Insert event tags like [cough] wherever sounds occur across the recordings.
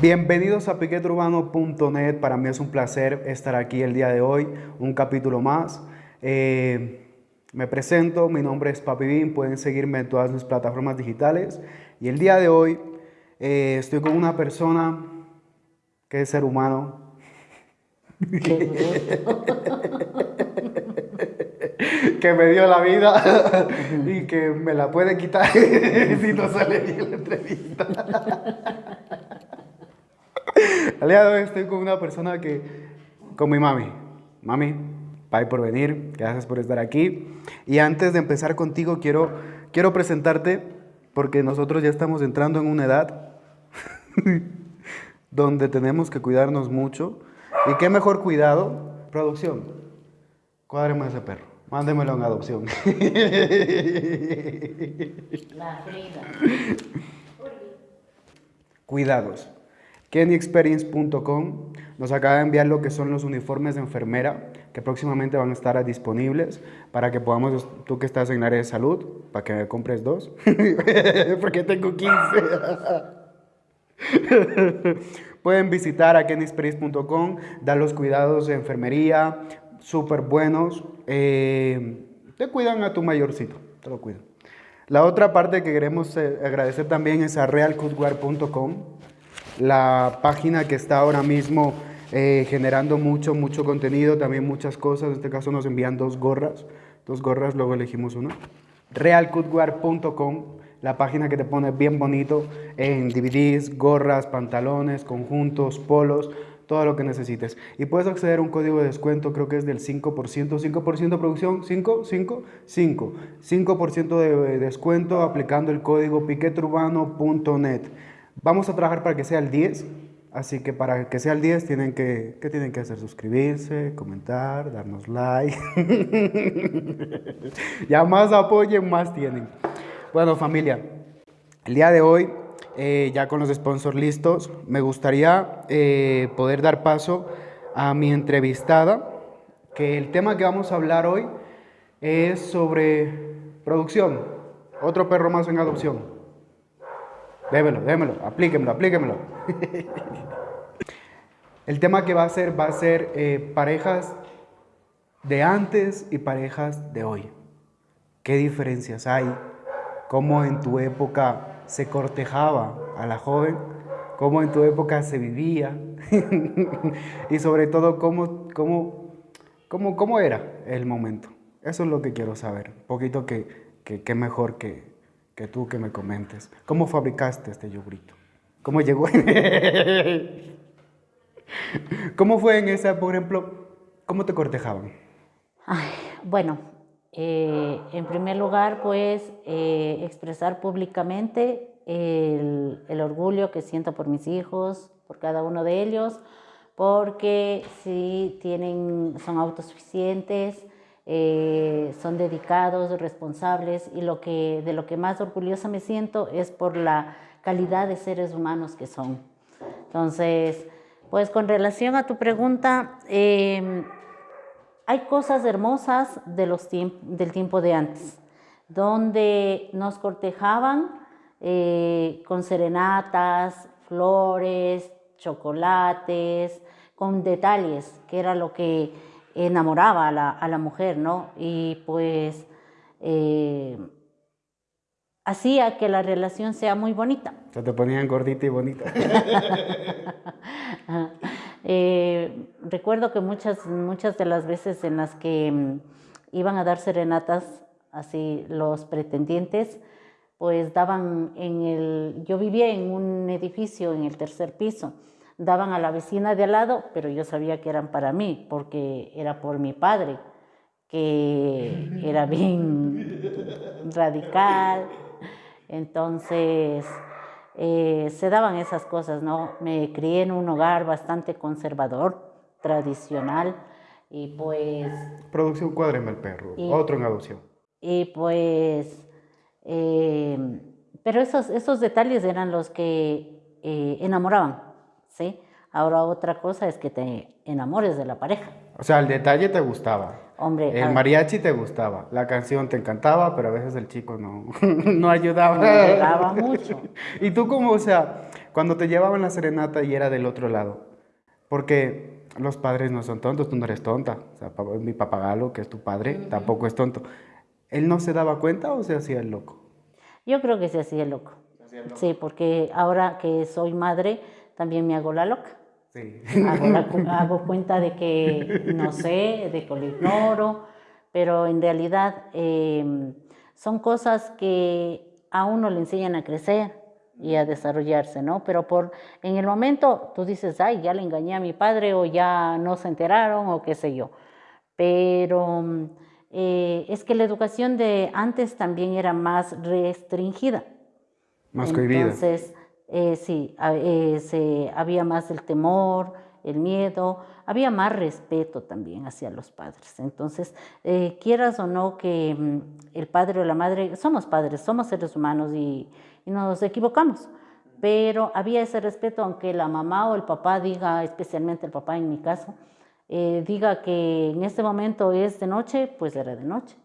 Bienvenidos a piqueturbano.net. Para mí es un placer estar aquí el día de hoy, un capítulo más. Eh, me presento, mi nombre es Papi Bin, pueden seguirme en todas mis plataformas digitales. Y el día de hoy eh, estoy con una persona que es ser humano. [laughs] que me dio la vida y que me la puede quitar [laughs] si no sale bien la entrevista. [laughs] Al día de hoy estoy con una persona que, con mi mami. Mami, bye por venir, gracias por estar aquí. Y antes de empezar contigo, quiero, quiero presentarte porque nosotros ya estamos entrando en una edad [laughs] donde tenemos que cuidarnos mucho. ¿Y qué mejor cuidado? Producción. Cuádreme ese perro. Mándemelo en adopción. La [laughs] Cuidados. KennyExperience.com nos acaba de enviar lo que son los uniformes de enfermera que próximamente van a estar disponibles para que podamos, tú que estás en área de salud, para que me compres dos, [laughs] porque tengo 15. [laughs] Pueden visitar a KennyExperience.com, dar los cuidados de enfermería, súper buenos. Eh, te cuidan a tu mayorcito, te lo cuidan. La otra parte que queremos eh, agradecer también es a realcoodwear.com la página que está ahora mismo eh, generando mucho, mucho contenido, también muchas cosas. En este caso nos envían dos gorras, dos gorras, luego elegimos una. realcutwear.com, la página que te pone bien bonito en DVDs, gorras, pantalones, conjuntos, polos, todo lo que necesites. Y puedes acceder a un código de descuento, creo que es del 5%, 5% de producción, 5, 5, 5, 5% de descuento aplicando el código piqueturbano.net. Vamos a trabajar para que sea el 10, así que para que sea el 10 tienen que, ¿qué tienen que hacer? Suscribirse, comentar, darnos like. [laughs] ya más apoyen, más tienen. Bueno familia, el día de hoy, eh, ya con los sponsors listos, me gustaría eh, poder dar paso a mi entrevistada, que el tema que vamos a hablar hoy es sobre producción, otro perro más en adopción. Démelo, démelo, aplíquemelo, aplíquemelo. El tema que va a ser va a ser eh, parejas de antes y parejas de hoy. ¿Qué diferencias hay? ¿Cómo en tu época se cortejaba a la joven? ¿Cómo en tu época se vivía? [laughs] y sobre todo, ¿cómo, cómo, cómo, cómo era el momento? Eso es lo que quiero saber. Un poquito que, que, que mejor que, que tú que me comentes. ¿Cómo fabricaste este yogurito? ¿Cómo llegó? [laughs] ¿Cómo fue en esa, por ejemplo, cómo te cortejaban? bueno, eh, en primer lugar, pues eh, expresar públicamente el, el, orgullo que siento por mis hijos, por cada uno de ellos, porque sí tienen, son autosuficientes, eh, son dedicados, responsables y lo que, de lo que más orgullosa me siento es por la calidad de seres humanos que son. Entonces, pues con relación a tu pregunta, em, hay cosas hermosas de los del tiempo de antes, donde nos cortejaban eh, con serenatas, flores, chocolates, con detalles, que era lo que enamoraba a la, a la mujer, ¿no? Y pues eh, hacía que la relación sea muy bonita. Se te ponían gordita y bonita. [laughs] Eh, recuerdo que muchas, muchas de las veces en las que mm, iban a dar serenatas, así los pretendientes, pues daban en el, yo vivía en un edificio en el tercer piso, daban a la vecina de al lado, pero yo sabía que eran para mí, porque era por mi padre, que [laughs] era bien radical. Entonces, eh, se daban esas cosas, ¿no? Me crié en un hogar bastante conservador, tradicional, y pues... Producción Cuádreme el Perro, otro en adopción. Y pues... Eh, pero esos, esos detalles eran los que eh, enamoraban. ¿Sí? Ahora otra cosa es que te enamores de la pareja. O sea, el detalle te gustaba. Hombre, el mariachi te gustaba, la canción te encantaba, pero a veces el chico no, [laughs] no ayudaba. No ayudaba mucho. [laughs] y tú como, o sea, cuando te llevaban la serenata y era del otro lado, porque los padres no son tontos, tú no eres tonta, o sea, mi papagalo, que es tu padre, tampoco es tonto. ¿Él no se daba cuenta o se hacía el loco? Yo creo que se hacía el loco. Sí, porque ahora que soy madre, también me hago la loca. Sí. [laughs] Hago, cuenta de que no sé, de que lo ignoro, pero en realidad em, son cosas que a uno le enseñan a crecer y a desarrollarse, ¿no? Pero por en el momento tú dices, ay, ya le engañé a mi padre o ya no se enteraron o qué sé yo. Pero eh, es que la educación de antes también era más restringida. Más cohibida. Entonces, eh, sí, eh, se, había más el temor, el miedo, había más respeto también hacia los padres. Entonces, quieras o no que mm, el padre o la madre, somos padres, somos seres humanos y, y nos equivocamos, pero había ese respeto aunque la mamá o el papá diga, especialmente el papá en mi caso, eh, diga que en este momento es de noche, pues era de noche.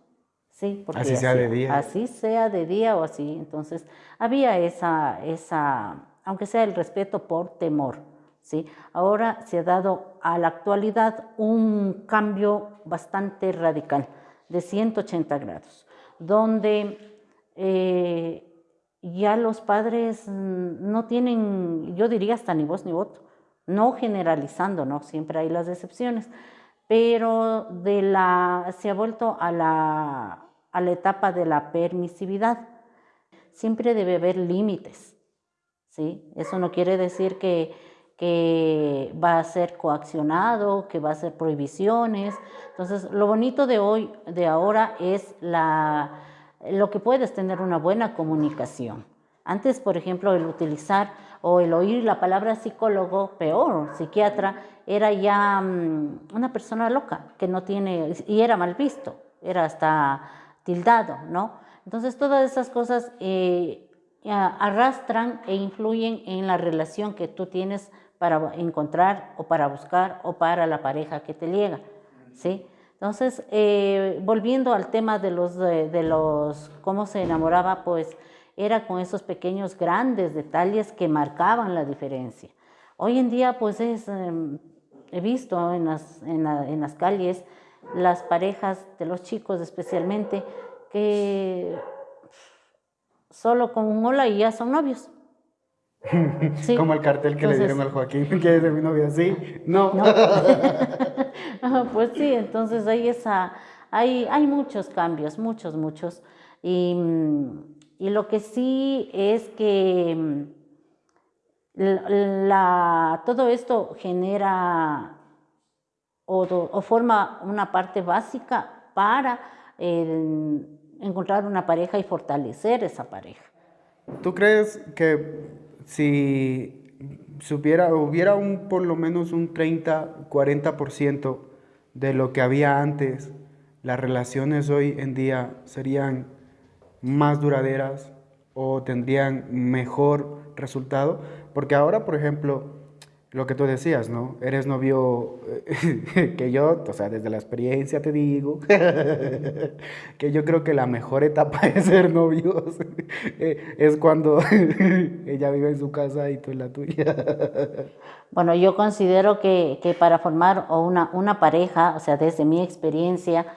Sí, porque así sea de día. Así sea de día o así. Entonces, había esa, esa, aunque sea el respeto por temor. ¿sí? Ahora se ha dado a la actualidad un cambio bastante radical, de 180 grados, donde eh, ya los padres no tienen, yo diría hasta ni voz ni voto no generalizando, ¿no? Siempre hay las excepciones, pero de la, se ha vuelto a la, a la etapa de la permisividad. Siempre debe haber límites, ¿sí? Eso no quiere decir que, que va a ser coaccionado, que va a ser prohibiciones. Entonces, lo bonito de hoy, de ahora, es la, lo que puedes tener una buena comunicación. Antes, por ejemplo, el utilizar o el oír la palabra psicólogo, peor, psiquiatra, era ya mm, una persona loca, que no tiene, y era mal visto, era hasta tildado, ¿no? Entonces todas esas cosas eh, arrastran e influyen en la relación que tú tienes para encontrar o para buscar o para la pareja que te llega, ¿sí? Entonces, eh, volviendo al tema de los, de los, cómo se enamoraba, pues era con esos pequeños grandes detalles que marcaban la diferencia. Hoy en día, pues es, em, he visto en las, en, en las calles las parejas de los chicos especialmente que solo con un hola y ya son novios. [laughs] Como el cartel que le dieron al Joaquín, [laughs] que es de mi novia, ¿sí? No. [laughs] pues sí, entonces hay, esa, hay, hay muchos cambios, muchos, muchos. Y mm, y lo que sí es que mm, todo esto genera o, forma una parte básica para encontrar una pareja y fortalecer esa pareja. ¿Tú crees que si supiera, hubiera un, por lo menos un 30, 40% de lo que había antes, las relaciones hoy en día serían más duraderas o tendrían mejor resultado. Porque ahora, por ejemplo, lo que tú decías, ¿no? Eres novio eh, [laughs] que yo, o sea, desde la experiencia te digo, [laughs] que yo creo que la mejor etapa de ser novios [laughs] eh, es cuando ella vive en su casa y tú en la tuya. Bueno, yo considero que, que para formar una, una pareja, o sea, desde mi experiencia,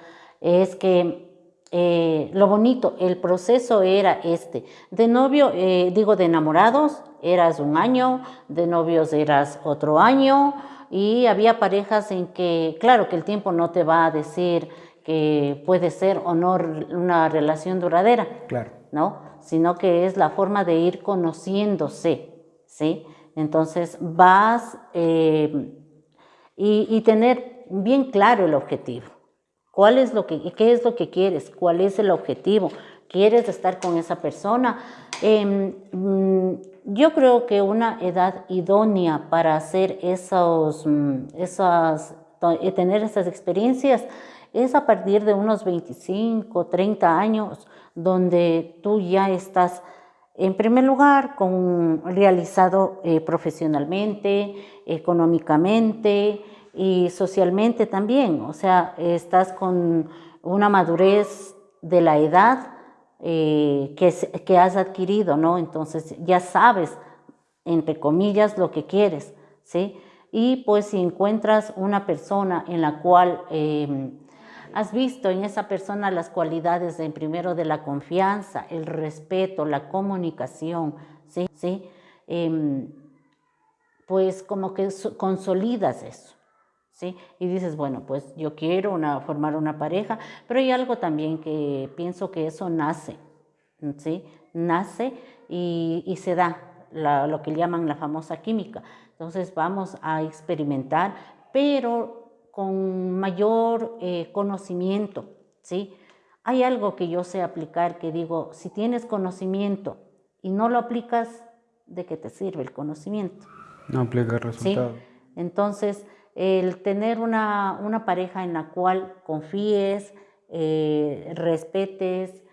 es que eh, lo bonito, el proceso era este. De novio, eh, digo, de enamorados, eras un año, de novios eras otro año, y había parejas en que, claro que el tiempo no te va a decir que puede ser o no una relación duradera, claro. ¿no? Sino que es la forma de ir conociéndose, ¿sí? Entonces vas eh, y tener bien claro el objetivo. ¿Cuál es lo que, ¿Qué es lo que quieres? ¿Cuál es el objetivo? ¿Quieres estar con esa persona? Em, mm, yo creo que una edad idónea para hacer esos, mm, esas, eh, tener esas experiencias es a partir de unos 25, 30 años, donde tú ya estás, en primer lugar, con, realizado eh, profesionalmente, económicamente, y socialmente también, o sea, estás con una madurez de la edad eh, que, que, has adquirido, ¿no? Entonces ya sabes entre comillas, lo que quieres, ¿sí? Y pues si encuentras una persona en la cual em, has visto en esa persona las cualidades de primero de la confianza, el respeto, la comunicación, ¿sí? ¿Sí? Em, pues como que consolidas eso. ¿Sí? Y dices, bueno, pues yo quiero una, formar una pareja, pero hay algo también que pienso que eso nace, ¿sí? Nace y, se da, lo que llaman la famosa química. Entonces vamos a experimentar, pero con mayor eh, conocimiento, ¿sí? Hay algo que yo sé aplicar que digo, si tienes conocimiento y no lo aplicas, ¿de qué te sirve el conocimiento? No aplica el resultado. Entonces, el tener una, pareja en la cual confíes, eh, respetes,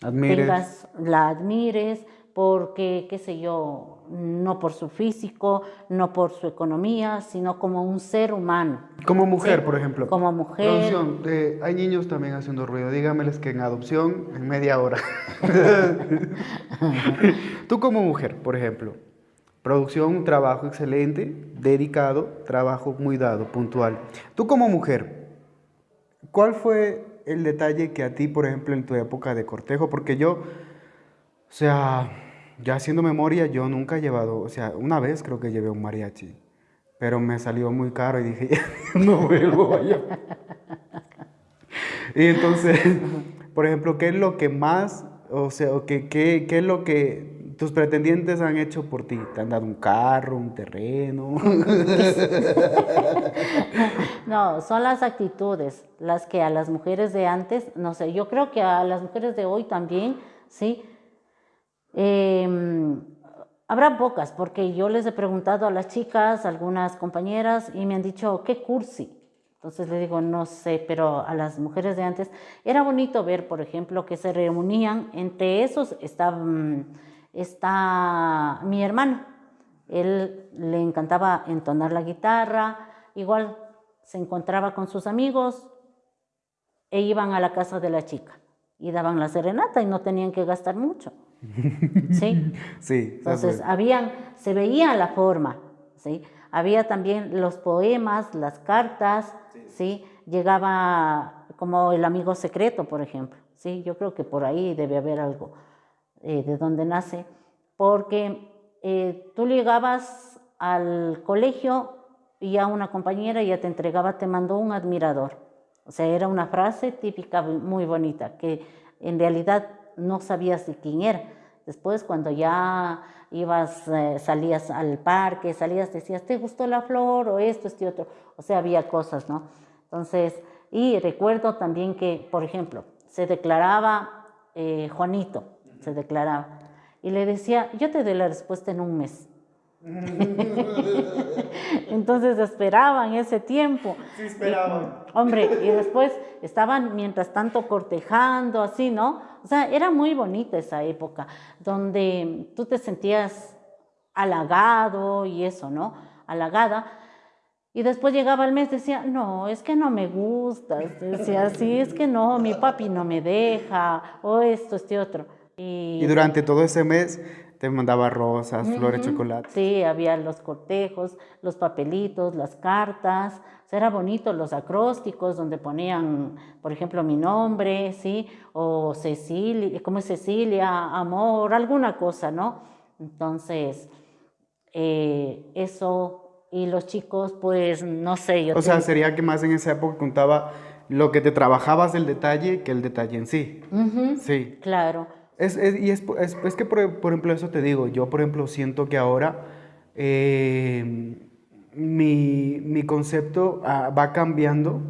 admires. la admires, porque, qué sé yo, no por su físico, no por su economía, sino como un ser humano. Como mujer, por ejemplo. Como mujer. hay niños también haciendo ruido. Dígameles que en adopción, en media hora. [laughs] [laughs] Tú como mujer, por ejemplo, producción, un trabajo excelente, dedicado, trabajo muy dado, puntual. Tú como mujer, ¿cuál fue el detalle que a ti, por ejemplo, en tu época de cortejo? Porque yo, o sea ya haciendo memoria, yo nunca he llevado, o sea, una vez creo que llevé un mariachi, pero me salió muy caro y dije, [laughs] no vuelvo, vaya. y entonces, [laughs] por ejemplo, ¿qué es lo que más, o sea, qué, qué, qué es lo que tus pretendientes han hecho por ti? ¿Te han dado un carro, un terreno? [laughs] no, son las actitudes, las que a las mujeres de antes, no sé, yo creo que a las mujeres de hoy también, ¿sí? Em, habrá pocas, porque yo les he preguntado a las chicas, algunas compañeras, y me han dicho, ¿qué cursi? Entonces le digo, no sé, pero a las mujeres de antes era bonito ver, por ejemplo, que se reunían, entre esos está, está mi hermano. Él le encantaba entonar la guitarra, igual se encontraba con sus amigos e iban a la casa de la chica y daban la serenata y no tenían que gastar mucho. [laughs] ¿Sí? Sí. Entonces, habían, se veía la forma, ¿sí? Había también los poemas, las cartas, ¿sí? Llegaba como el amigo secreto, por ejemplo, ¿sí? Yo creo que por ahí debe haber algo eh, de donde nace, porque eh, tú llegabas al colegio y ya una compañera ya te entregaba, te mandó un admirador. O sea, era una frase típica muy bonita, que en realidad no sabías de quién era. Después cuando ya ibas, eh, salías al parque, salías, decías, ¿te gustó la flor o esto, este otro? O sea, había cosas, ¿no? Entonces, y recuerdo también que, por ejemplo, se declaraba Juanito, se declaraba, y le decía, yo te doy la respuesta en un mes. [laughs] Entonces esperaban ese tiempo. Sí, esperaban. hombre, y después estaban mientras tanto cortejando, así, ¿no? O sea, era muy bonita esa época, donde tú te sentías halagado y eso, ¿no? Halagada. Y después llegaba el mes, decía, no, es que no me gusta. Decía, sí, es que no, mi papi no me deja, o esto, este otro. Y, y durante todo ese mes te mandaba rosas, flores, chocolate. Sí, había los cortejos, los papelitos, las cartas. O sea, era bonito los acrósticos donde ponían, por ejemplo, mi nombre, ¿sí? O Cecilia, ¿cómo es Cecilia? Amor, alguna cosa, ¿no? Entonces, eh, eso, y los chicos, pues, no sé. Yo o sea, sería que más en esa época contaba lo que te trabajabas del detalle que el detalle en sí. Sí. Claro. Es, y es, es, que, por, ejemplo, eso te digo, yo, por ejemplo, siento que ahora eh, mi, mi, concepto ah, va cambiando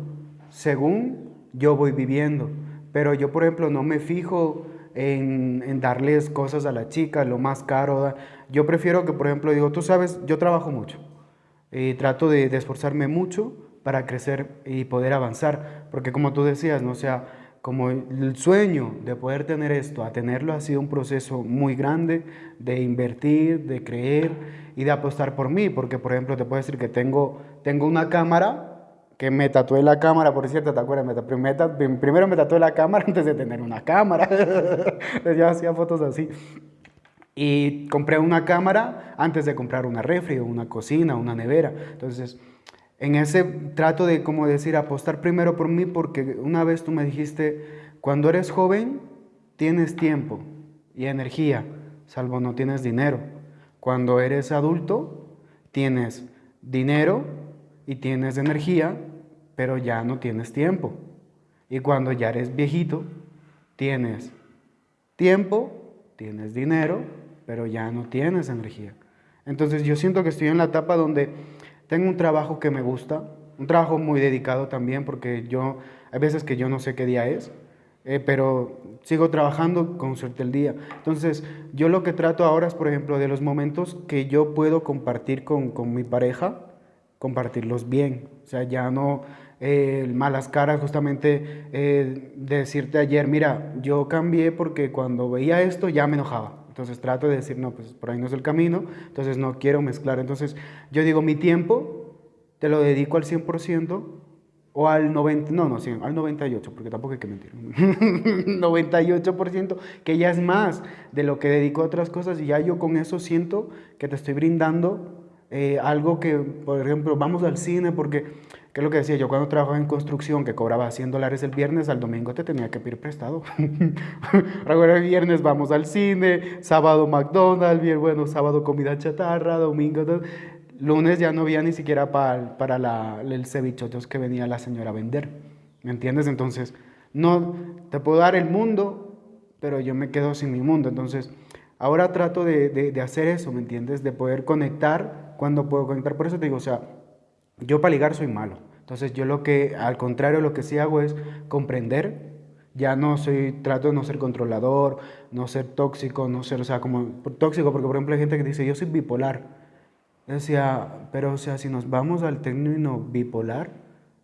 según yo voy viviendo. Pero yo, por ejemplo, no me fijo en, en darles cosas a la chica, lo más caro. Yo prefiero que, por ejemplo, digo, tú sabes, yo trabajo mucho. Y trato de, de esforzarme mucho para crecer y poder avanzar. Porque como tú decías, ¿no? Sea, como el sueño de poder tener esto, a tenerlo ha sido un proceso muy grande de invertir, de creer y de apostar por mí, porque por ejemplo te puedo decir que tengo, tengo una cámara que me tatué la cámara, por cierto, ¿te acuerdas? Me primero me tatué la cámara [laughs] antes de tener una cámara, [laughs] yo hacía fotos así. Y compré una cámara antes de comprar una refri una cocina, una nevera. Entonces, en ese trato de, como decir, apostar primero por mí, porque una vez tú me dijiste, cuando eres joven, tienes tiempo y energía, salvo no tienes dinero. Cuando eres adulto, tienes dinero y tienes energía, pero ya no tienes tiempo. Y cuando ya eres viejito, tienes tiempo, tienes dinero, pero ya no tienes energía. Entonces yo siento que estoy en la etapa donde tengo un trabajo que me gusta, un trabajo muy dedicado también, porque yo, hay veces que yo no sé qué día es, eh, pero sigo trabajando con suerte el día. Entonces, yo lo que trato ahora es, por ejemplo, de los momentos que yo puedo compartir con, con mi pareja, compartirlos bien. O sea, ya no eh, malas caras, justamente eh, decirte ayer, mira, yo cambié porque cuando veía esto ya me enojaba. Entonces trato de decir, no, pues por ahí no es el camino, entonces no quiero mezclar. Entonces yo digo, mi tiempo te lo dedico al 100% o al 90, no, no, sí, al 98, porque tampoco hay que mentir. [laughs] 98%, que ya es más de lo que dedico a otras cosas y ya yo con eso siento que te estoy brindando eh, algo que, por ejemplo, vamos al cine porque ¿Qué es lo que decía? Yo cuando trabajaba en construcción, que cobraba 100 dólares el viernes, al domingo te tenía que pedir prestado. [laughs] Ahora el viernes vamos al cine, sábado McDonald's, bien bueno, sábado comida chatarra, domingo... Lunes ya no había ni siquiera para, para la, el cevichotos que venía la señora a vender. ¿Me entiendes? Entonces, no, te puedo dar el mundo, pero yo me quedo sin mi mundo. Entonces, ahora trato de, de, de hacer eso, ¿me entiendes? De poder conectar cuando puedo conectar. Por eso te digo, o sea, yo para ligar soy malo. Entonces yo lo que, al contrario, lo que sí hago es comprender. Ya no soy, trato de no ser controlador, no ser tóxico, no ser, o sea, como tóxico, porque por ejemplo hay gente que dice, yo soy bipolar. decía, pero o sea, si nos vamos al término bipolar,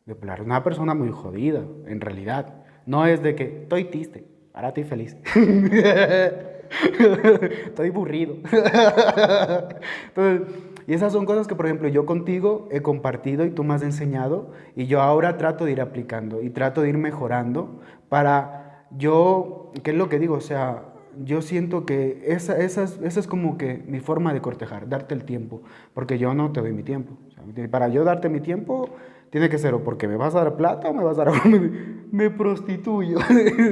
bipolar una persona muy jodida, en realidad. No es de que estoy triste, ahora estoy feliz. [laughs] estoy aburrido. [laughs] Entonces, y esas son cosas que, por ejemplo, yo contigo he compartido y tú me has enseñado y yo ahora trato de ir aplicando y trato de ir mejorando para yo, ¿qué es lo que digo? O sea, yo siento que esa, esa, esa es como que mi forma de cortejar, darte el tiempo, porque yo no te doy mi tiempo. para yo darte mi tiempo, tiene que ser o porque me vas a dar plata o me vas a dar... [laughs] me prostituyo.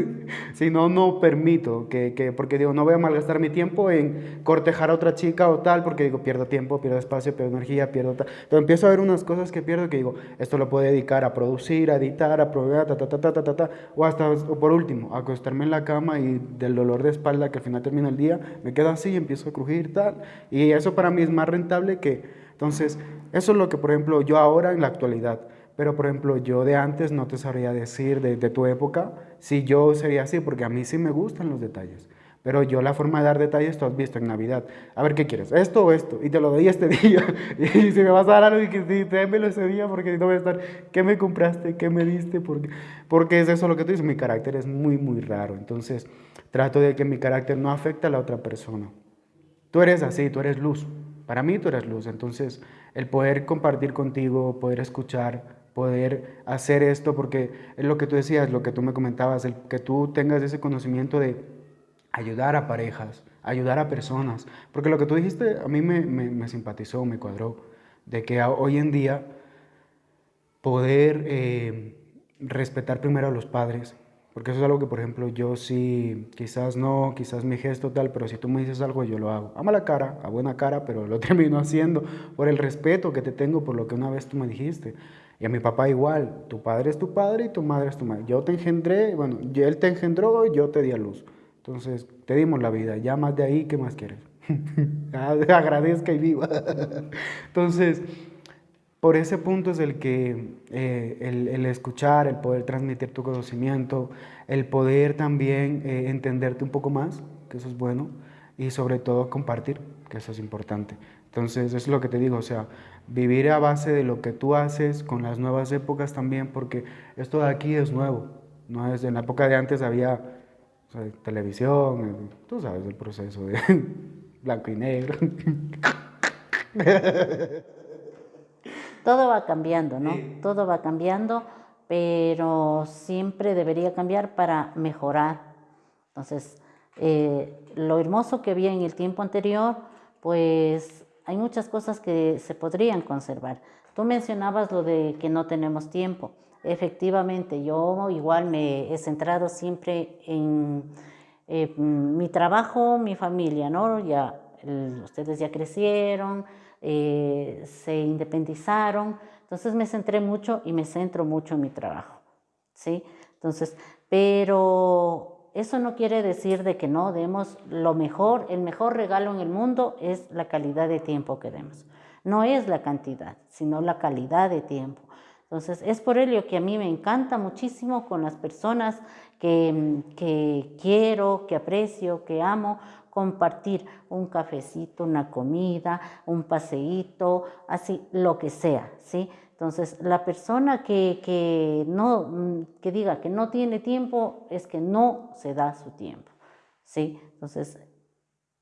[laughs] si no, no permito que, que, porque digo, no voy a malgastar mi tiempo en cortejar a otra chica o tal, porque digo, pierdo tiempo, pierdo espacio, pierdo energía, pierdo tal. Entonces empiezo a ver unas cosas que pierdo que digo, esto lo puedo dedicar a producir, a editar, a proveer, ta, ta, ta, ta, ta, ta, o hasta, o por último, acostarme en la cama y del dolor de espalda que al final termina el día, me quedo así y empiezo a crujir, tal. Y eso para mí es más rentable que, entonces, eso es lo que, por ejemplo, yo ahora en la actualidad, pero, por ejemplo, yo de antes no te sabría decir de, tu época si yo sería así, porque a mí sí me gustan los detalles. Pero yo la forma de dar detalles tú has visto en Navidad. A ver, ¿qué quieres? ¿Esto o esto? Y te lo doy este [laughs] día. y si me vas a dar algo, y démelo ese día, porque no voy a estar, ¿qué me compraste? ¿Qué me diste? Porque, porque es eso lo que tú dices, mi carácter es muy, muy raro. Entonces, trato de que mi carácter no afecte a la otra persona. Tú eres así, tú eres luz. Para mí tú eres luz. Entonces, el poder compartir contigo, poder escuchar, poder hacer esto, porque es lo que tú decías, lo que tú me comentabas, el que tú tengas ese conocimiento de ayudar a parejas, ayudar a personas, porque lo que tú dijiste a mí me, simpatizó, me cuadró, de que hoy en día poder eh, respetar primero a los padres, porque eso es algo que, por ejemplo, yo sí, quizás no, quizás mi gesto tal, pero si tú me dices algo, yo lo hago. A mala cara, a buena cara, pero lo [laughs] termino haciendo por el respeto que te tengo por lo que una vez tú me dijiste. Y a mi papá igual, tu padre es tu padre y tu madre es tu madre. Yo te engendré, bueno, él te engendró y yo te di a luz. Entonces, te dimos la vida, ya más de ahí, ¿qué más quieres? [laughs] Agradezca y viva. [laughs] Entonces, por ese punto es el que eh, el, escuchar, el poder transmitir tu conocimiento, el poder también eh, entenderte un poco más, que eso es bueno, y sobre todo compartir, que eso es importante. Entonces, es lo que te digo, o sea, vivir a base de lo que tú haces con las nuevas épocas también, porque esto de aquí es nuevo, no es en la época de antes había televisión, eh, tú sabes el proceso de [laughs] blanco y negro. [laughs] Todo va cambiando, ¿no? Todo va cambiando, pero siempre debería cambiar para mejorar. Entonces, eh, lo hermoso que había en el tiempo anterior, pues hay muchas cosas que se podrían conservar. Tú mencionabas lo de que no tenemos tiempo. Efectivamente, yo igual me he centrado siempre en eh, mi trabajo, mi familia, ¿no? Ya, ustedes ya crecieron, eh, se independizaron, entonces me centré mucho y me centro mucho en mi trabajo, ¿sí? Entonces, pero eso no quiere decir de que no demos lo mejor, el mejor regalo en el mundo es la calidad de tiempo que demos. No es la cantidad, sino la calidad de tiempo. Entonces, es por ello que a mí me encanta muchísimo con las personas que, que quiero, que aprecio, que amo, compartir un cafecito, una comida, un paseíto, así, lo que sea, ¿sí? Entonces, la persona que, que, no, que diga que no tiene tiempo es que no se da su tiempo, ¿sí? Entonces,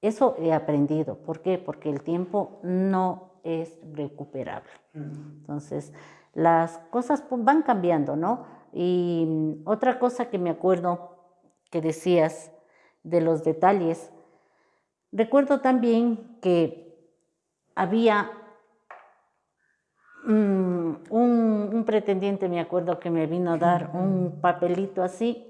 eso he aprendido. ¿Por qué? Porque el tiempo no es recuperable. Entonces, las cosas van cambiando, ¿no? Y mm, otra cosa que me acuerdo que decías de los detalles, recuerdo también que había mm, un, pretendiente, me acuerdo que me vino a dar un papelito así.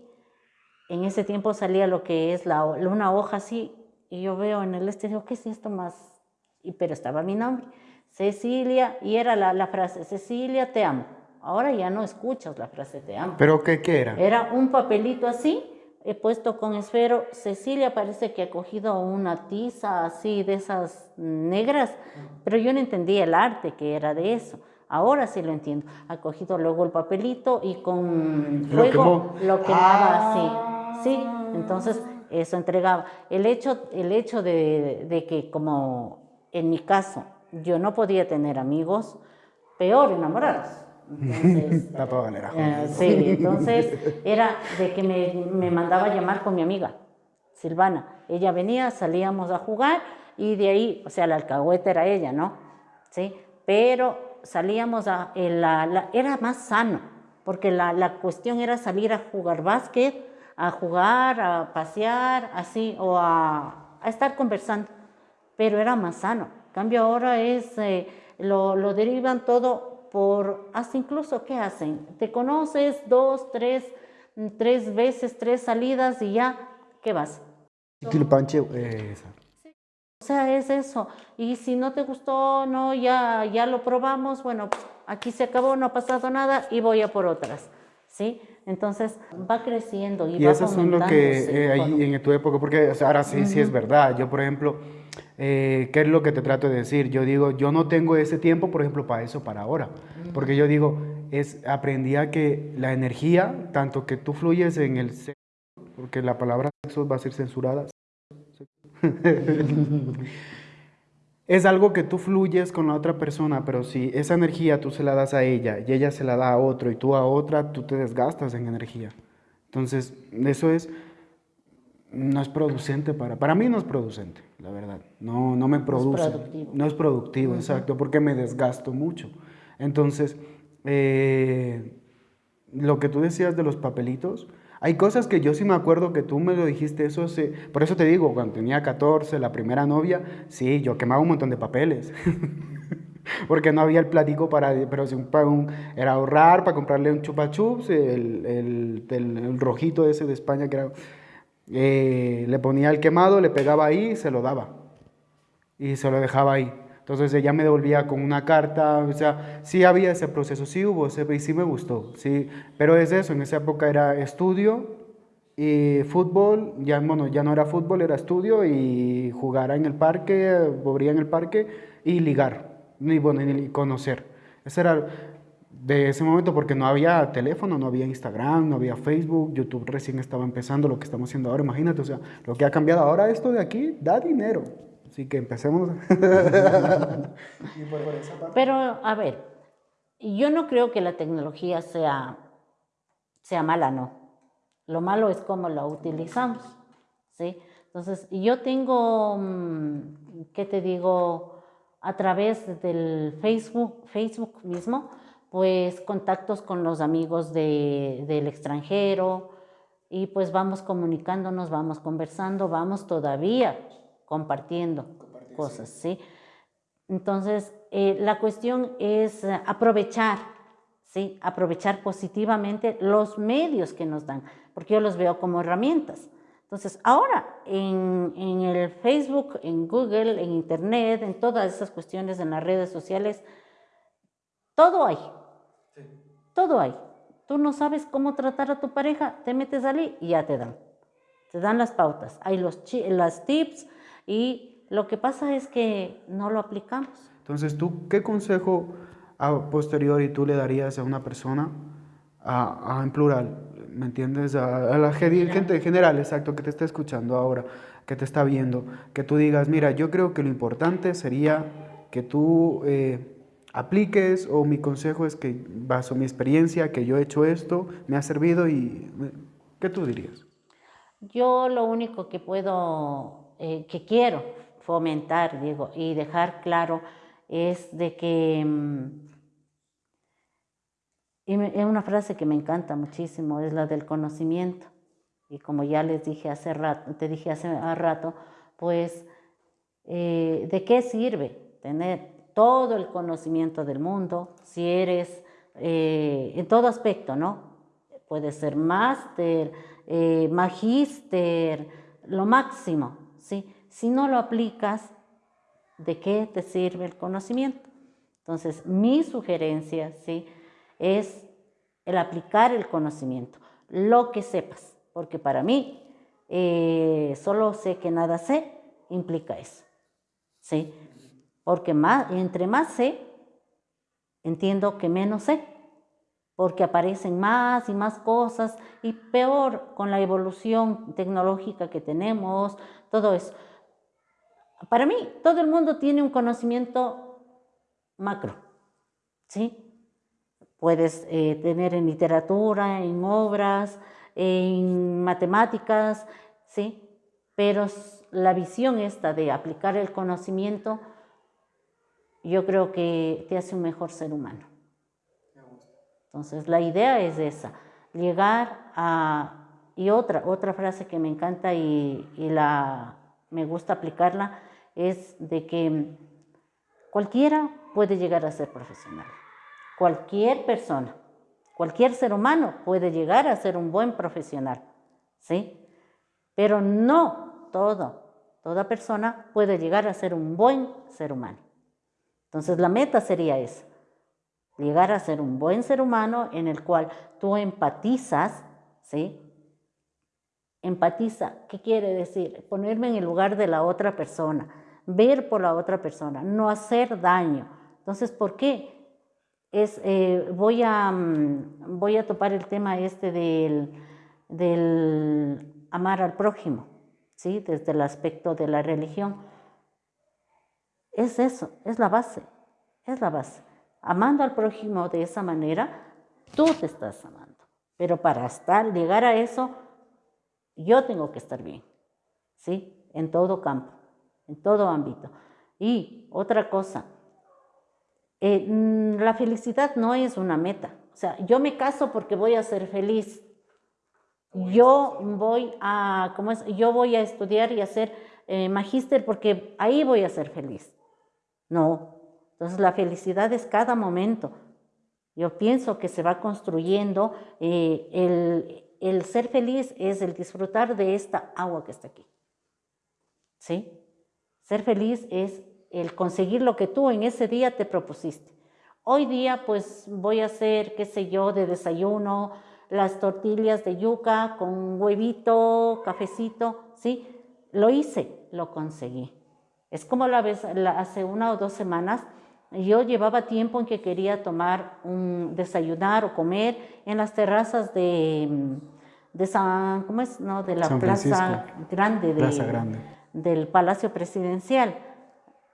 En ese tiempo salía lo que es la, una hoja así, y yo veo en el este, digo, ¿qué es esto más? Y, pero estaba mi nombre. Cecilia, y era la, frase, Cecilia, te amo. Ahora ya no escuchas la frase te amo. ¿Pero qué, qué era? Era un papelito así, he puesto con esfero. Cecilia parece que ha cogido una tiza así de esas negras, pero yo no entendía el arte que era de eso. Ahora sí lo entiendo. Ha cogido luego el papelito y con fuego lo, quemaba así. Sí, entonces eso entregaba. El hecho, el hecho de, de que como en mi caso yo no podía tener amigos, peor enamorados. Entonces, [laughs] eh, sí, entonces era de que me, me, mandaba a llamar con mi amiga, Silvana. Ella venía, salíamos a jugar y de ahí, o sea, la alcahueta era ella, ¿no? Sí, pero salíamos a, la, era más sano, porque la, la cuestión era salir a jugar básquet, a jugar, a pasear, así, o a, a estar conversando, pero era más sano cambio ahora es, eh, lo, lo, derivan todo por, hasta incluso, ¿qué hacen? Te conoces dos, tres, tres veces, tres salidas y ya, ¿qué vas? Eh, o sea, es eso. Y si no te gustó, no, ya, ya lo probamos, bueno, aquí se acabó, no ha pasado nada y voy a por otras, ¿sí? Entonces va creciendo y, y va eso es lo que eh, ahí en tu época, porque ahora sí, sí es verdad. Yo, por ejemplo, eh, ¿qué es lo que te trato de decir? Yo digo, yo no tengo ese tiempo, por ejemplo, para eso, para ahora. Porque yo digo, es, aprendí a que la energía, tanto que tú fluyes en el sexo, porque la palabra sexo va a ser censurada, [laughs] es algo que tú fluyes con la otra persona, pero si esa energía tú se la das a ella y ella se la da a otro y tú a otra, tú te desgastas en energía. Entonces, eso es no es producente para, para mí no es producente, la verdad. No, no me produce. No es productivo. No es productivo, exacto, porque me desgasto mucho. Entonces, eh, lo que tú decías de los papelitos, hay cosas que yo sí me acuerdo que tú me lo dijiste, eso se, por eso te digo, cuando tenía 14, la primera novia, sí, yo quemaba un montón de papeles. [laughs] porque no había el platico para, pero si un, era ahorrar para comprarle un chupa chups, el, el, el rojito ese de España que era eh, le ponía el quemado, le pegaba ahí se lo daba. Y se lo dejaba ahí. Entonces ella me devolvía con una carta, o sea, sí había ese proceso, sí hubo, y sí me gustó, sí, pero es eso, en esa época era estudio y fútbol, ya, bueno, ya no era fútbol, era estudio y jugar en el parque, volvía en el parque y ligar, y, bueno, y conocer. Ese era, de ese momento porque no había teléfono, no había Instagram, no había Facebook, YouTube recién estaba empezando lo que estamos haciendo ahora, imagínate, o sea, lo que ha cambiado ahora esto de aquí da dinero. Así que empecemos. [laughs] Pero a ver, yo no creo que la tecnología sea, sea mala, no. Lo malo es cómo la utilizamos, ¿sí? Entonces, yo tengo, mm, ¿qué te digo? A través del Facebook, Facebook mismo, pues contactos con los amigos del extranjero, y pues vamos comunicándonos, vamos conversando, vamos todavía compartiendo cosas, ¿sí? Entonces, eh, la cuestión es aprovechar, ¿sí? Aprovechar positivamente los medios que nos dan, porque yo los veo como herramientas. Entonces, ahora en, en, el Facebook, en Google, en Internet, en todas esas cuestiones, en las redes sociales, todo hay. Todo hay. Tú no sabes cómo tratar a tu pareja, te metes allí y ya te dan. Te dan las pautas. Hay los las tips y lo que pasa es que no lo aplicamos. Entonces, ¿tú qué consejo a posteriori tú le darías a una persona, a, en plural, ¿me entiendes? A, la gente en general, exacto, que te está escuchando ahora, que te está viendo, que tú digas, mira, yo creo que lo importante sería que tú eh, apliques o mi consejo es que baso mi experiencia, que yo he hecho esto, me ha servido y ¿qué tú dirías? Yo lo único que puedo, eh, que quiero fomentar, digo, y dejar claro es de que, mm, y es una frase que me encanta muchísimo, es la del conocimiento. Y como ya les dije hace rato, te dije hace rato, pues, eh, ¿de qué sirve tener todo el conocimiento del mundo, si eres eh, en todo aspecto, ¿no? Puede ser máster, eh, magíster, lo máximo, ¿sí? Si no lo aplicas, ¿de qué te sirve el conocimiento? Entonces, mi sugerencia, ¿sí? Es el aplicar el conocimiento, lo que sepas, porque para mí, eh, solo sé que nada sé, implica eso, ¿sí? Porque más, entre más sé, entiendo que menos sé, porque aparecen más y más cosas y peor con la evolución tecnológica que tenemos, todo eso. Para mí, todo el mundo tiene un conocimiento macro, ¿sí? Puedes eh, tener en literatura, en obras, en matemáticas, ¿sí? Pero la visión esta de aplicar el conocimiento yo creo que te hace un mejor ser humano. Entonces, la idea es esa, llegar a... Y otra, otra frase que me encanta y, la, me gusta aplicarla es de que cualquiera puede llegar a ser profesional. Cualquier persona, cualquier ser humano puede llegar a ser un buen profesional, ¿sí? Pero no todo, toda persona puede llegar a ser un buen ser humano. Entonces la meta sería esa, llegar a ser un buen ser humano en el cual tú empatizas, ¿sí? Empatiza, ¿qué quiere decir? Ponerme en el lugar de la otra persona, ver por la otra persona, no hacer daño. Entonces, ¿por qué? Es, eh, voy, a, mm, voy a topar el tema este del, del amar al prójimo, ¿sí? Desde el aspecto de la religión. Es eso, es la base, es la base. Amando al prójimo de esa manera, tú te estás amando. Pero para estar, llegar a eso, yo tengo que estar bien, ¿sí? En todo campo, en todo ámbito. Y otra cosa, eh, mm, la felicidad no es una meta. O sea, yo me caso porque voy a ser feliz. Yo voy a, ¿cómo es? Yo voy a estudiar y hacer eh, magíster porque ahí voy a ser feliz. No. Entonces la felicidad es cada momento. Yo pienso que se va construyendo, eh, el, el, ser feliz es el disfrutar de esta agua que está aquí. ¿Sí? Ser feliz es el conseguir lo que tú en ese día te propusiste. Hoy día pues voy a hacer, qué sé yo, de desayuno, las tortillas de yuca con huevito, cafecito, ¿sí? Lo hice, lo conseguí. Es como la vez, hace una o dos semanas, yo llevaba tiempo en que quería tomar un desayunar o comer en las terrazas de, de San, ¿cómo es? No, de la plaza grande, del Palacio Presidencial.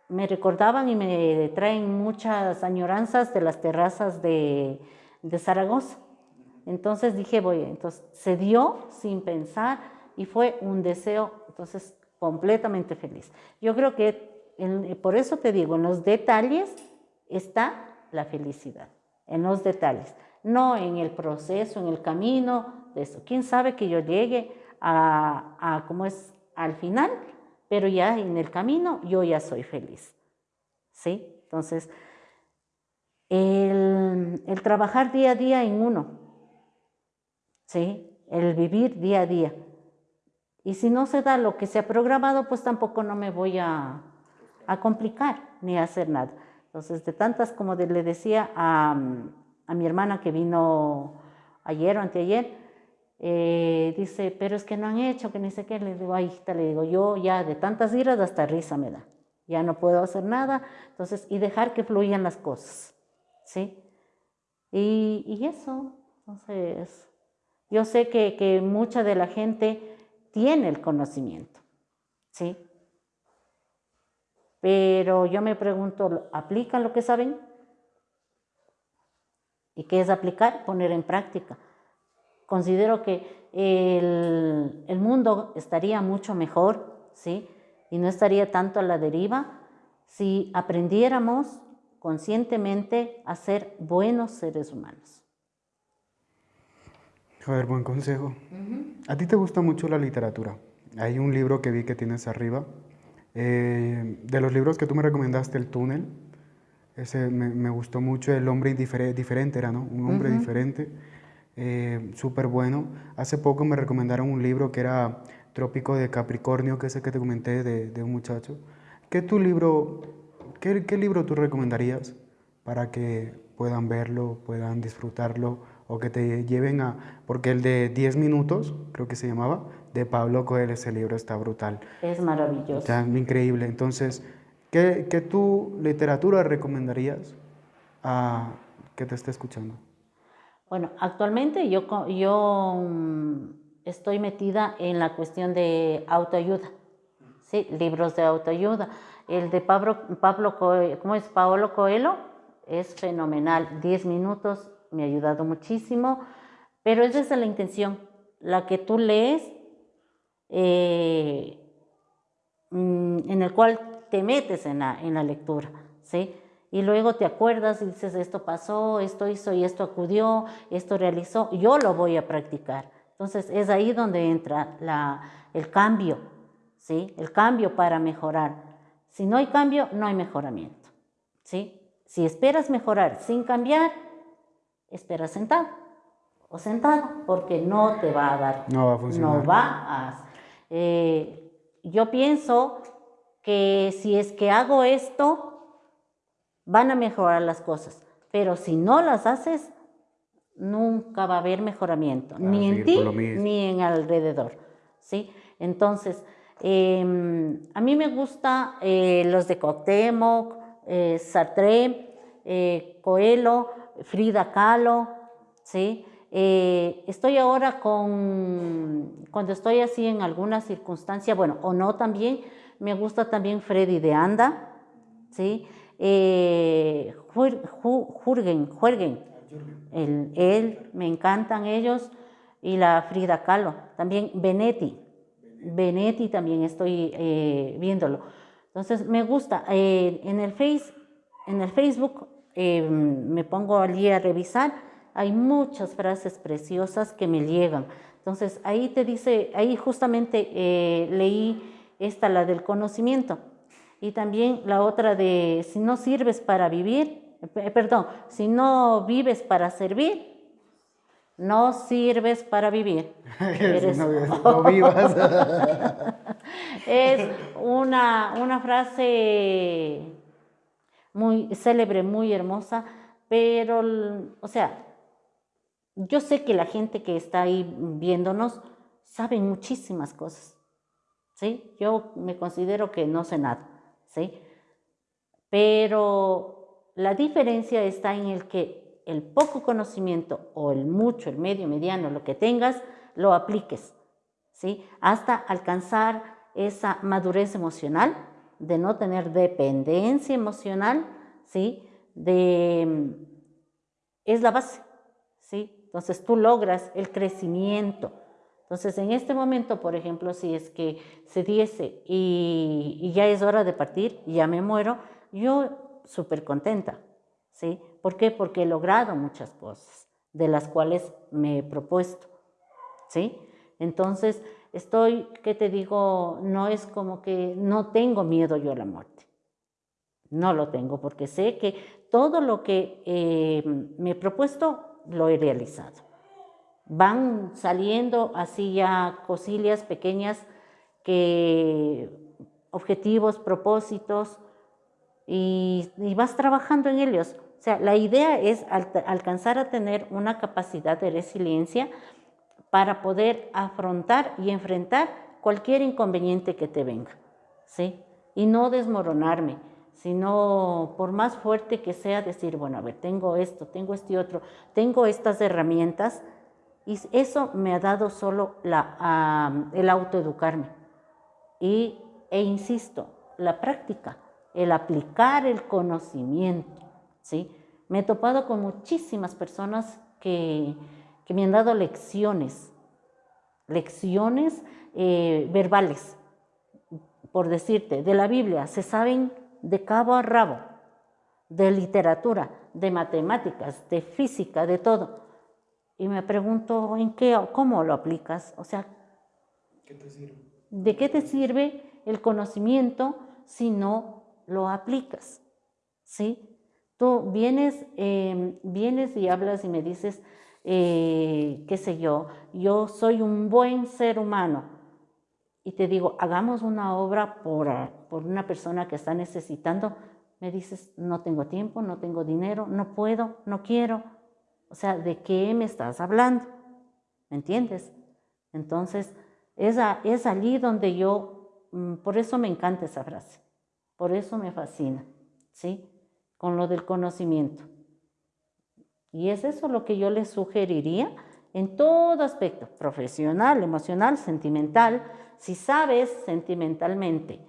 Me recordaban y me traen muchas añoranzas de las terrazas de, de Zaragoza. Entonces dije, voy, entonces se dio sin pensar y fue un deseo, entonces completamente feliz. Yo creo que por eso te digo, en los detalles está la felicidad, en los detalles, no en el proceso, en el camino, de eso. ¿Quién sabe que yo llegue a, cómo es al final? Pero ya en el camino yo ya soy feliz. ¿Sí? Entonces, el, el trabajar día a día en uno, ¿sí? El vivir día a día. Y si no se da lo que se ha programado, pues tampoco no me voy a, a complicar ni a hacer nada. Entonces, de tantas como le decía a, a, mi hermana que vino ayer o anteayer, eh, dice, pero es que no han hecho, que ni sé qué. Le digo, ay, hijita, le digo, yo ya de tantas iras hasta risa me da. Ya no puedo hacer nada. Entonces, y dejar que fluyan las cosas. ¿Sí? Y, y eso, entonces, yo sé que, que mucha de la gente tiene el conocimiento. ¿Sí? Pero yo me pregunto, ¿aplican lo que saben? ¿Y qué es aplicar? Poner en práctica. Considero que el, el mundo estaría mucho mejor, ¿sí? Y no estaría tanto a la deriva si aprendiéramos conscientemente a ser buenos seres humanos. A ver, buen consejo. A ti te gusta mucho la literatura. Hay un libro que vi que tienes arriba, eh, de los libros que tú me recomendaste, El túnel, ese me, gustó mucho, El hombre diferente era, ¿no? Un hombre diferente, eh, súper bueno. Hace poco me recomendaron un libro que era Trópico de Capricornio, que es el que te comenté de, un muchacho. ¿Qué, tu libro, qué, qué libro tú recomendarías para que puedan verlo, puedan disfrutarlo o que te lleven a... Porque el de 10 minutos, creo que se llamaba, de Pablo Coelho, ese libro está brutal. Es maravilloso. Está increíble. Entonces, ¿qué, qué tu literatura recomendarías a que te esté escuchando? Bueno, actualmente yo, yo mm, estoy metida en la cuestión de autoayuda, ¿sí? libros de autoayuda. El de Pablo, Pablo Coelho, ¿cómo es? Paolo Coelho es fenomenal. 10 minutos me ha ayudado muchísimo, pero es la intención, la que tú lees, eh, mm, en el cual te metes en la, en la lectura, ¿sí? Y luego te acuerdas y dices, esto pasó, esto hizo y esto acudió, esto realizó, yo lo voy a practicar. Entonces es ahí donde entra la, el cambio, ¿sí? El cambio para mejorar. Si no hay cambio, no hay mejoramiento, ¿sí? Si esperas mejorar sin cambiar, espera sentado o sentada, porque no te va a dar. No va a funcionar. No va a. Eh, yo pienso que si es que hago esto, van a mejorar las cosas. Pero si no las haces, nunca va a haber mejoramiento, ni en ti ni en alrededor. ¿sí? Entonces, em, a mí me gusta eh, los de Coctemoc, eh, Sartre, eh, Coelho, Frida Kahlo, ¿sí? Eh, estoy ahora con, cuando estoy así en alguna circunstancia, bueno, o no también, me gusta también Freddy de Anda, ¿sí? Eh, Jürgen, Jürgen, él, me encantan ellos, y la Frida Kahlo, también Benetti, Benetti también estoy eh, viéndolo. Entonces me gusta, en, el face, en el Facebook Em, me pongo allí a revisar, hay muchas frases preciosas que me llegan. Entonces ahí te dice, ahí justamente eh, leí esta, la del conocimiento, y también la otra de si no sirves para vivir, eh, perdón, si no vives para servir, no sirves para vivir. [laughs] [laughs] no, vivas. es una, una frase muy célebre, muy hermosa, pero, o sea, yo sé que la gente que está ahí viéndonos sabe muchísimas cosas, ¿sí? Yo me considero que no sé nada, ¿sí? Pero la diferencia está en el que el poco conocimiento o el mucho, el medio, mediano, lo que tengas, lo apliques, ¿sí? Hasta alcanzar esa madurez emocional de no tener dependencia emocional, ¿sí? De, es la base, ¿sí? Entonces tú logras el crecimiento. Entonces en este momento, por ejemplo, si es que se diese y, y ya es hora de partir, ya me muero, yo súper contenta, ¿sí? ¿Por qué? Porque he logrado muchas cosas de las cuales me he propuesto, ¿sí? Entonces, estoy, ¿qué te digo? No es como que no tengo miedo yo a la muerte. No lo tengo porque sé que todo lo que eh, me he propuesto lo he realizado. Van saliendo así ya cosillas pequeñas que objetivos, propósitos y, vas trabajando en ellos. O sea, la idea es alcanzar a tener una capacidad de resiliencia para poder afrontar y enfrentar cualquier inconveniente que te venga, ¿sí? Y no desmoronarme, sino por más fuerte que sea decir, bueno, a ver, tengo esto, tengo este otro, tengo estas herramientas, y eso me ha dado solo el autoeducarme. Y, e insisto, la práctica, el aplicar el conocimiento, ¿sí? Me he topado con muchísimas personas que, que me han dado lecciones, lecciones eh, verbales, por decirte, de la Biblia, se saben de cabo a rabo, de literatura, de matemáticas, de física, de todo. Y me pregunto, ¿en qué, cómo lo aplicas? O sea, ¿de qué te sirve el conocimiento si no lo aplicas? ¿Sí? Tú vienes, eh, vienes y hablas y me dices, eh, qué sé yo, yo soy un buen ser humano y te digo, hagamos una obra por, por una persona que está necesitando, me dices, no tengo tiempo, no tengo dinero, no puedo, no quiero. O sea, ¿de qué me estás hablando? ¿Me entiendes? Entonces, es, es allí donde yo, mm, por eso me encanta esa frase, por eso me fascina, ¿sí? Con lo del conocimiento. Y es eso lo que yo les sugeriría en todo aspecto, profesional, emocional, sentimental. Si sabes sentimentalmente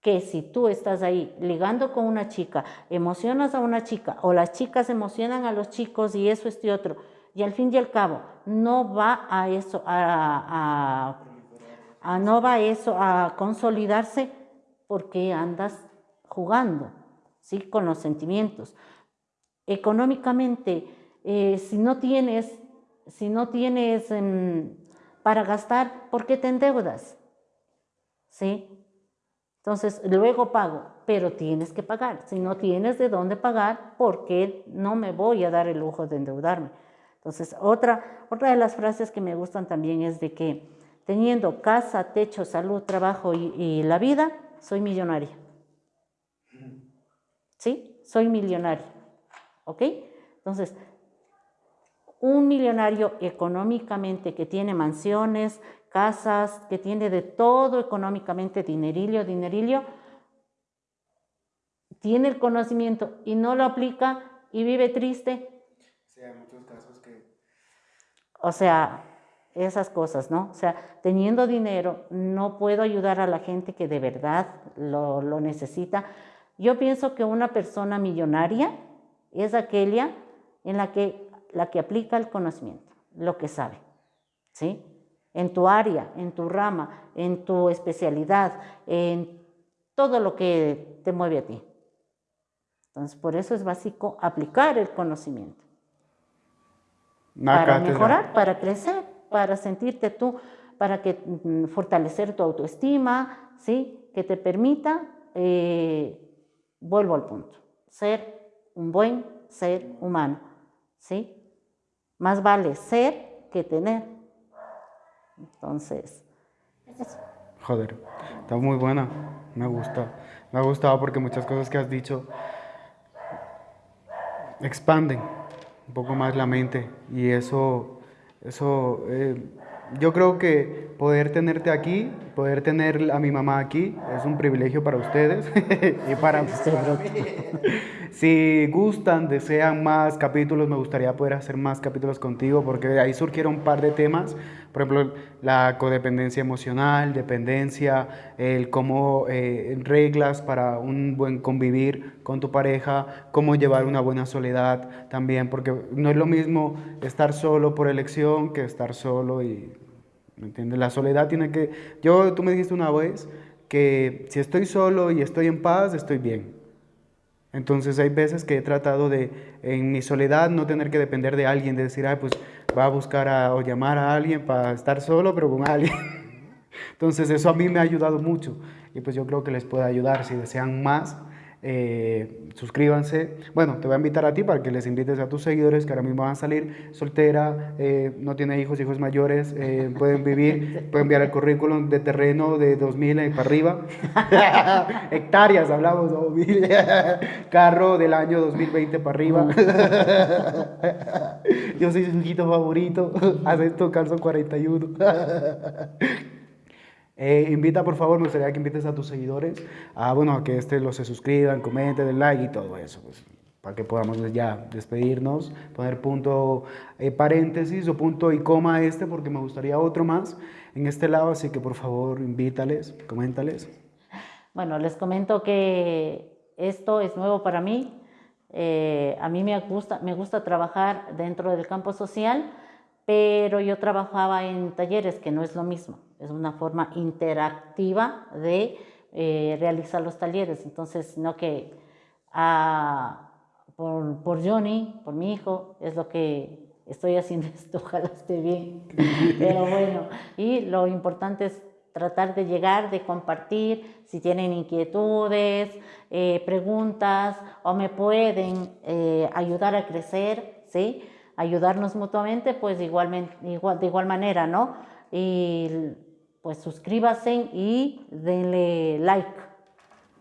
que si tú estás ahí ligando con una chica, emocionas a una chica o las chicas emocionan a los chicos y eso, este otro, y al fin y al cabo no va a eso, a, no va a eso a consolidarse porque andas jugando, ¿sí? Con los sentimientos económicamente, eh, si no tienes, si no tienes em, para gastar, ¿por qué te endeudas? ¿Sí? Entonces, luego pago, pero tienes que pagar. Si no tienes de dónde pagar, ¿por qué no me voy a dar el lujo de endeudarme? Entonces, otra, otra de las frases que me gustan también es de que teniendo casa, techo, salud, trabajo y, y la vida, soy millonaria. ¿Sí? Soy millonaria. ¿Ok? Entonces, un millonario económicamente que tiene mansiones, casas, que tiene de todo económicamente, dinerillo, dinerillo, tiene el conocimiento y no lo aplica y vive triste. Sí, hay muchos casos que... O sea, esas cosas, ¿no? O sea, teniendo dinero, no puedo ayudar a la gente que de verdad lo, lo necesita. Yo pienso que una persona millonaria es aquella en la que, la que aplica el conocimiento, lo que sabe, ¿sí? En tu área, en tu rama, en tu especialidad, en todo lo que te mueve a ti. Entonces, por eso es básico aplicar el conocimiento. para mejorar, para crecer, para sentirte tú, para que mm, fortalecer tu autoestima, ¿sí? Que te permita, eh, vuelvo al punto, ser un buen ser humano, ¿sí? Más vale ser que tener. Entonces, Joder, está muy buena, me gusta. Me ha gustado porque muchas cosas que has dicho expanden un poco más la mente y eso, eso eh, yo creo que poder tenerte aquí, poder tener a mi mamá aquí, es un privilegio para ustedes [laughs] y para [laughs] mí. Si gustan, desean más capítulos, me gustaría poder hacer más capítulos contigo porque de ahí surgieron un par de temas. Por ejemplo, la codependencia emocional, dependencia, el cómo eh, reglas para un buen convivir con tu pareja, cómo llevar una buena soledad también, porque no es lo mismo estar solo por elección que estar solo y, ¿me entiendes? La soledad tiene que... Yo, tú me dijiste una vez que si estoy solo y estoy en paz, estoy bien. Entonces hay veces que he tratado de, en mi soledad, no tener que depender de alguien, de decir, ay, pues va a buscar a, o llamar a alguien para estar solo, pero con alguien. [laughs] Entonces eso a mí me ha ayudado mucho y pues yo creo que les puede ayudar si desean más eh, suscríbanse. Bueno, te voy a invitar a ti para que les invites a tus seguidores que ahora mismo van a salir soltera, eh, no tiene hijos, hijos mayores, eh, pueden vivir, [laughs] pueden enviar el currículum de terreno de 2000 para arriba, [laughs] hectáreas hablamos, [laughs] carro del año 2020 para arriba. Yo soy su hijito favorito, esto calzo 41. Eh, invita, por favor, me gustaría que invites a tus seguidores a, bueno, a que este, los se suscriban, comenten, den like y todo eso, pues, para que podamos ya despedirnos, poner punto eh, paréntesis o punto y coma este, porque me gustaría otro más en este lado, así que por favor, invítales, coméntales. Bueno, les comento que esto es nuevo para mí. Eh, a mí me gusta trabajar dentro del campo social, pero yo trabajaba en talleres, que no es lo mismo es una forma interactiva de eh, realizar los talleres. Entonces, no que ah, por, por, Johnny, por mi hijo, es lo que estoy haciendo [laughs] esto, ojalá esté bien. Pero bueno, y lo importante es tratar de llegar, de compartir, si tienen inquietudes, eh, preguntas o me pueden eh, ayudar a crecer, ¿sí? Ayudarnos mutuamente, pues igualmente, igual, de igual manera, ¿no? Y pues suscríbase y denle like.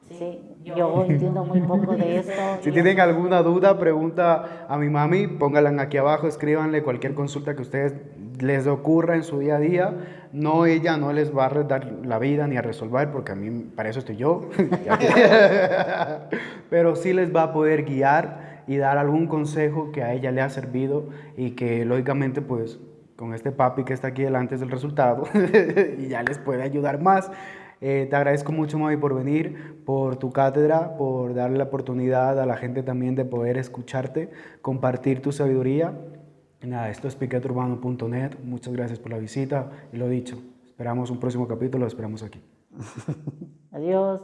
Sí, yo entiendo muy poco de [laughs] esto. Si tienen alguna duda, pregunta a mi mami, pónganla aquí abajo, escríbanle cualquier consulta que a ustedes les ocurra en su día a día. No, ella no les va a dar la vida ni a resolver, porque a mí para eso estoy yo. [laughs] [laughs] Pero sí les va a poder guiar y dar algún consejo que a ella le ha servido y que lógicamente pues con este papi que está aquí delante es el resultado [laughs] y ya les puede ayudar más. Eh, te agradezco mucho, Mavi, por venir, por tu cátedra, por darle la oportunidad a la gente también de poder escucharte, compartir tu sabiduría. nada, esto es piqueturbano.net. Muchas gracias por la visita y lo dicho, esperamos un próximo capítulo, lo esperamos aquí. [laughs] Adiós.